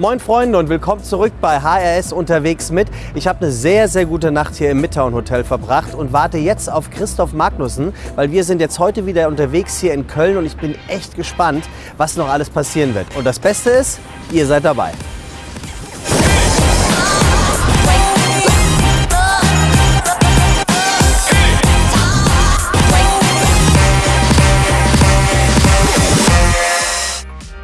Moin Freunde und willkommen zurück bei HRS unterwegs mit. Ich habe eine sehr, sehr gute Nacht hier im Midtown Hotel verbracht und warte jetzt auf Christoph Magnussen, weil wir sind jetzt heute wieder unterwegs hier in Köln und ich bin echt gespannt, was noch alles passieren wird. Und das Beste ist, ihr seid dabei.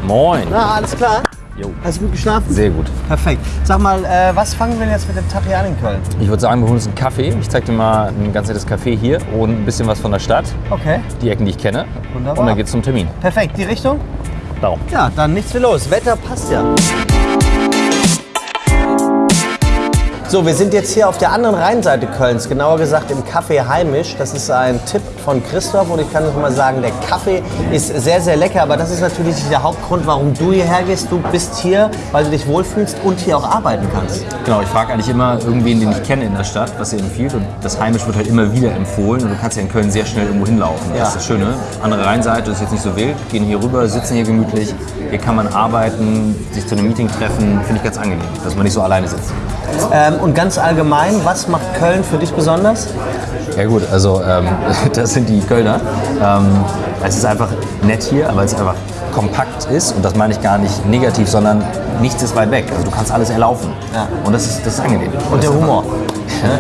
Moin. Na, alles klar? Jo. Hast du gut geschlafen? Sehr gut. Perfekt. Sag mal, äh, was fangen wir jetzt mit dem Tag hier an in Köln? Ich würde sagen, wir holen uns einen Kaffee. Ich zeige dir mal ein ganz nettes Café hier und ein bisschen was von der Stadt. Okay. Die Ecken, die ich kenne. Wunderbar. Und dann geht's zum Termin. Perfekt. Die Richtung? Darum. Ja, dann nichts wie los. Wetter passt ja. So, wir sind jetzt hier auf der anderen Rheinseite Kölns, genauer gesagt im Café Heimisch. Das ist ein Tipp von Christoph und ich kann noch mal sagen, der Kaffee ist sehr, sehr lecker, aber das ist natürlich nicht der Hauptgrund, warum du hierher gehst. Du bist hier, weil du dich wohlfühlst und hier auch arbeiten kannst. Genau, ich frage eigentlich immer irgendwen, den ich kenne in der Stadt, was er empfiehlt. Und das Heimisch wird halt immer wieder empfohlen. Und du kannst ja in Köln sehr schnell irgendwo hinlaufen. Ja. Das ist das Schöne. Andere Rheinseite ist jetzt nicht so wild. Gehen hier rüber, sitzen hier gemütlich. Hier kann man arbeiten, sich zu einem Meeting treffen. Finde ich ganz angenehm, dass man nicht so alleine sitzt. Ähm, und ganz allgemein, was macht Köln für dich besonders? Ja gut, also ähm, das sind die Kölner. Ähm, es ist einfach nett hier, aber es einfach kompakt ist und das meine ich gar nicht negativ, sondern nichts ist weit weg. Also du kannst alles erlaufen. Ja. Und das ist, das ist angenehm. Und der Humor.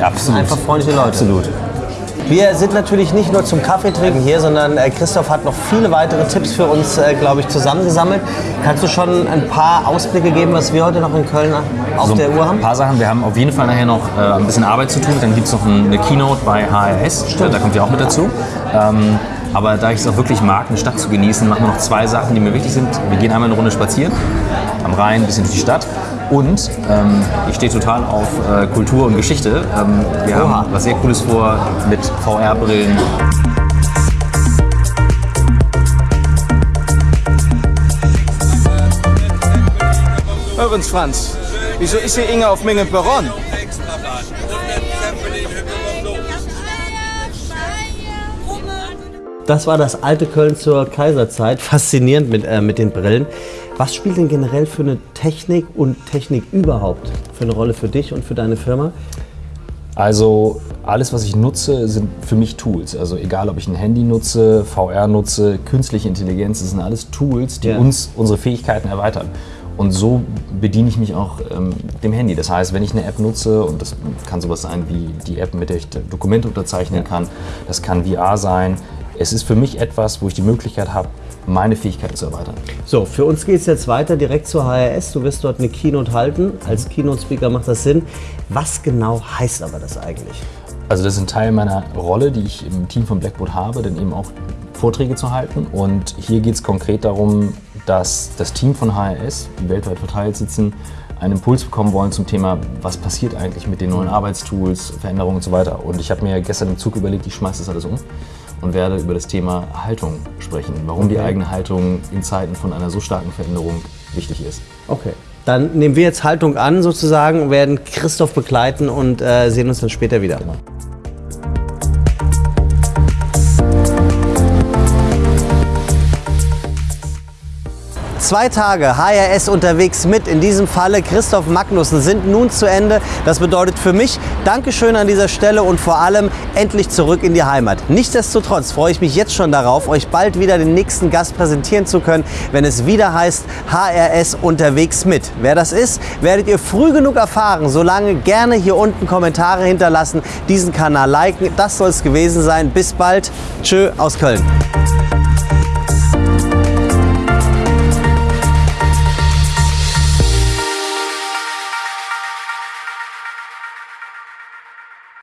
Ja, absolut. Einfach freundliche Leute. Absolut. Wir sind natürlich nicht nur zum Kaffee trinken hier, sondern äh, Christoph hat noch viele weitere Tipps für uns, äh, glaube ich, zusammengesammelt. Kannst du schon ein paar Ausblicke geben, was wir heute noch in Köln auf So der Uhr ein haben? paar Sachen. Wir haben auf jeden Fall nachher noch äh, ein bisschen Arbeit zu tun. Dann gibt es noch ein, eine Keynote bei HRS. Äh, Da kommt ihr auch mit dazu. Ähm, aber da ich es auch wirklich mag, eine Stadt zu genießen, machen wir noch zwei Sachen, die mir wichtig sind. Wir gehen einmal eine Runde spazieren am Rhein, ein bisschen durch die Stadt. Und ähm, ich stehe total auf äh, Kultur und Geschichte. Ähm, wir Oha. haben was sehr Cooles vor mit VR-Brillen. Übrigens, Franz, wieso ist hier Inge auf Menge Perron? Das war das alte Köln zur Kaiserzeit. Faszinierend mit, äh, mit den Brillen. Was spielt denn generell für eine Technik und Technik überhaupt für eine Rolle für dich und für deine Firma? Also alles, was ich nutze, sind für mich Tools. Also egal, ob ich ein Handy nutze, VR nutze, künstliche Intelligenz, das sind alles Tools, die Ja. uns unsere Fähigkeiten erweitern. Und so bediene ich mich auch ähm, dem Handy. Das heißt, wenn ich eine App nutze, und das kann sowas sein wie die App, mit der ich Dokumente unterzeichnen kann, das kann VR sein. Es ist für mich etwas, wo ich die Möglichkeit habe, meine Fähigkeiten zu erweitern. So, für uns geht es jetzt weiter direkt zur HRS. Du wirst dort eine Keynote halten. Als Keynote-Speaker macht das Sinn. Was genau heißt aber das eigentlich? Also das ist ein Teil meiner Rolle, die ich im Team von Blackboard habe, denn eben auch Vorträge zu halten. Und hier geht es konkret darum, dass das Team von HRS, die weltweit verteilt sitzen, einen Impuls bekommen wollen zum Thema, was passiert eigentlich mit den neuen Arbeitstools, Veränderungen und so weiter. Und ich habe mir gestern im Zug überlegt, ich schmeiße das alles um und werde über das Thema Haltung sprechen. Warum die Okay. eigene Haltung in Zeiten von einer so starken Veränderung wichtig ist. Okay. Dann nehmen wir jetzt Haltung an sozusagen, werden Christoph begleiten und äh, sehen uns dann später wieder. Zwei Tage HRS unterwegs mit, in diesem Falle Christoph Magnussen, sind nun zu Ende. Das bedeutet für mich Dankeschön an dieser Stelle und vor allem endlich zurück in die Heimat. Nichtsdestotrotz freue ich mich jetzt schon darauf, euch bald wieder den nächsten Gast präsentieren zu können, wenn es wieder heißt HRS unterwegs mit. Wer das ist, werdet ihr früh genug erfahren. Solange gerne hier unten Kommentare hinterlassen, diesen Kanal liken. Das soll es gewesen sein. Bis bald. Tschö aus Köln.